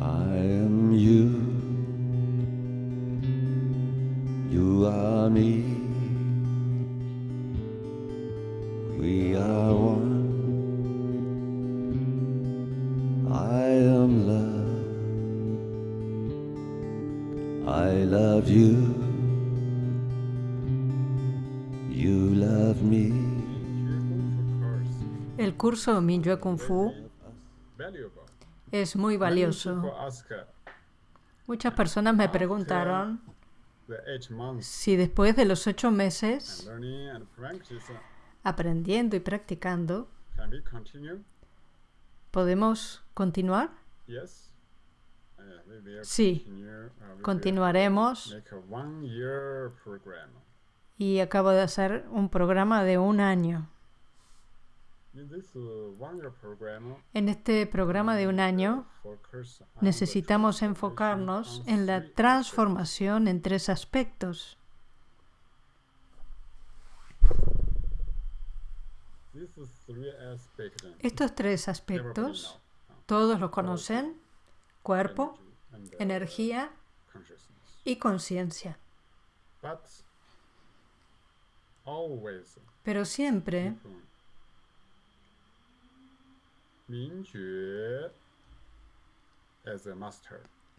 I am you. You are me. We are one. I am love. I love you. You love me. El curso Mingyue Kung Fu valuable. Es muy valioso. Muchas personas me preguntaron si después de los ocho meses uh, aprendiendo y practicando? ¿podemos continuar? Uh, Sí. uh, Continuaremos y acabo de hacer un programa de un año. En este programa de un año on the necesitamos enfocarnos en la transformación en tres aspectos. Estos tres aspectos uh, todos los conocen, cuerpo, uh, energía y conciencia. Pero siempre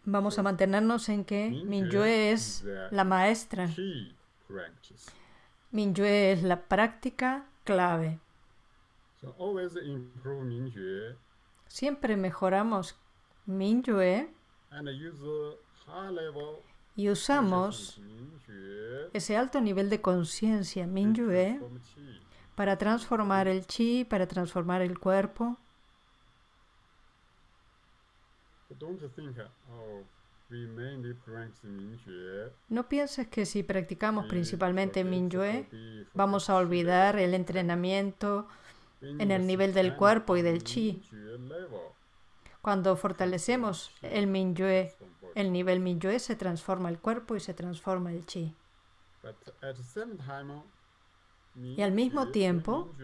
Vamos a mantenernos en que Minyue es la maestra. Minyue es la práctica clave. Siempre mejoramos Minyue y usamos ese alto nivel de conciencia Minyue para transformar el chi, para transformar el cuerpo. No pienses que si practicamos principalmente Minyue, vamos a olvidar el entrenamiento en el nivel del cuerpo y del chi. Cuando fortalecemos el Minyue, el nivel Minyue se transforma el cuerpo y se transforma el chi. Y al mismo tiempo,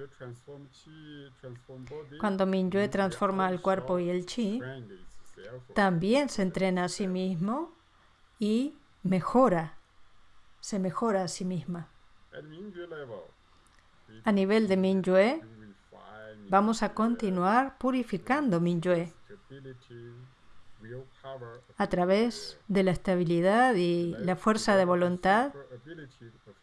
cuando Minyue transforma el cuerpo y el chi, también se entrena a sí mismo y mejora, se mejora a sí misma. A nivel de Minyue, vamos a continuar purificando Minyue a través de la estabilidad y la fuerza de voluntad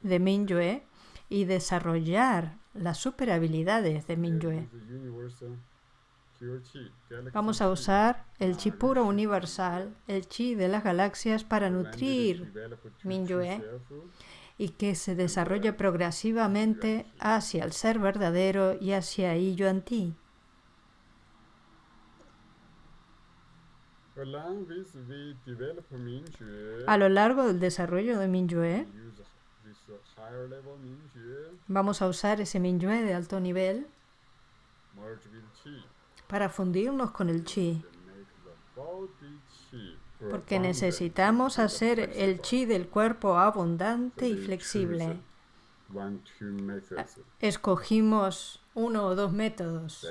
de Minyue y desarrollar las superhabilidades de Minyue. Vamos a usar el chi puro universal, el chi de las galaxias para nutrir Minyue y que se desarrolle progresivamente hacia el ser verdadero y hacia I Yuan Ti. A lo largo del desarrollo de Minyue, vamos a usar ese Minyue de alto nivel para fundirnos con el chi, porque necesitamos hacer el chi del cuerpo abundante y flexible. Escogimos uno o dos métodos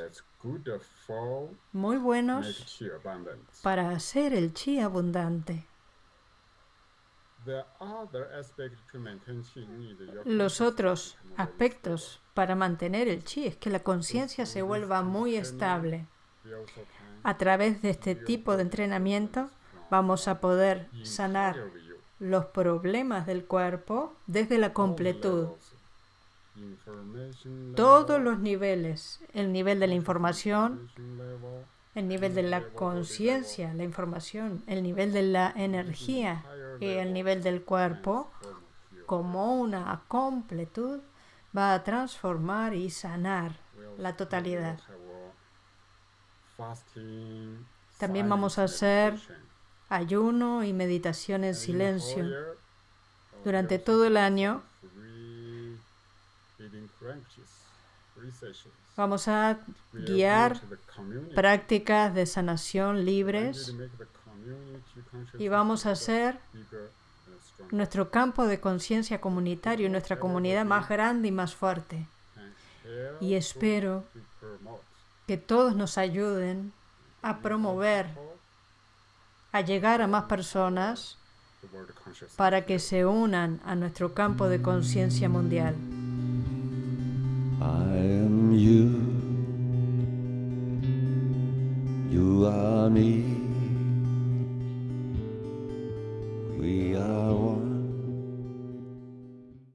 muy buenos para hacer el chi abundante. Los otros aspectos para mantener el chi es que la conciencia se vuelva muy estable. A través de este tipo de entrenamiento vamos a poder sanar los problemas del cuerpo desde la completud. Todos los niveles, el nivel de la información, el nivel de la conciencia, la información, el nivel de la energía el nivel del cuerpo, como una completud, va a transformar y sanar la totalidad. También vamos a hacer ayuno y meditación en silencio. Durante todo el año vamos a guiar prácticas de sanación libres y vamos a hacer nuestro campo de conciencia comunitario y nuestra comunidad más grande y más fuerte. Y espero que todos nos ayuden a promover a llegar a más personas para que se unan a nuestro campo de conciencia mundial. I am you. You are me.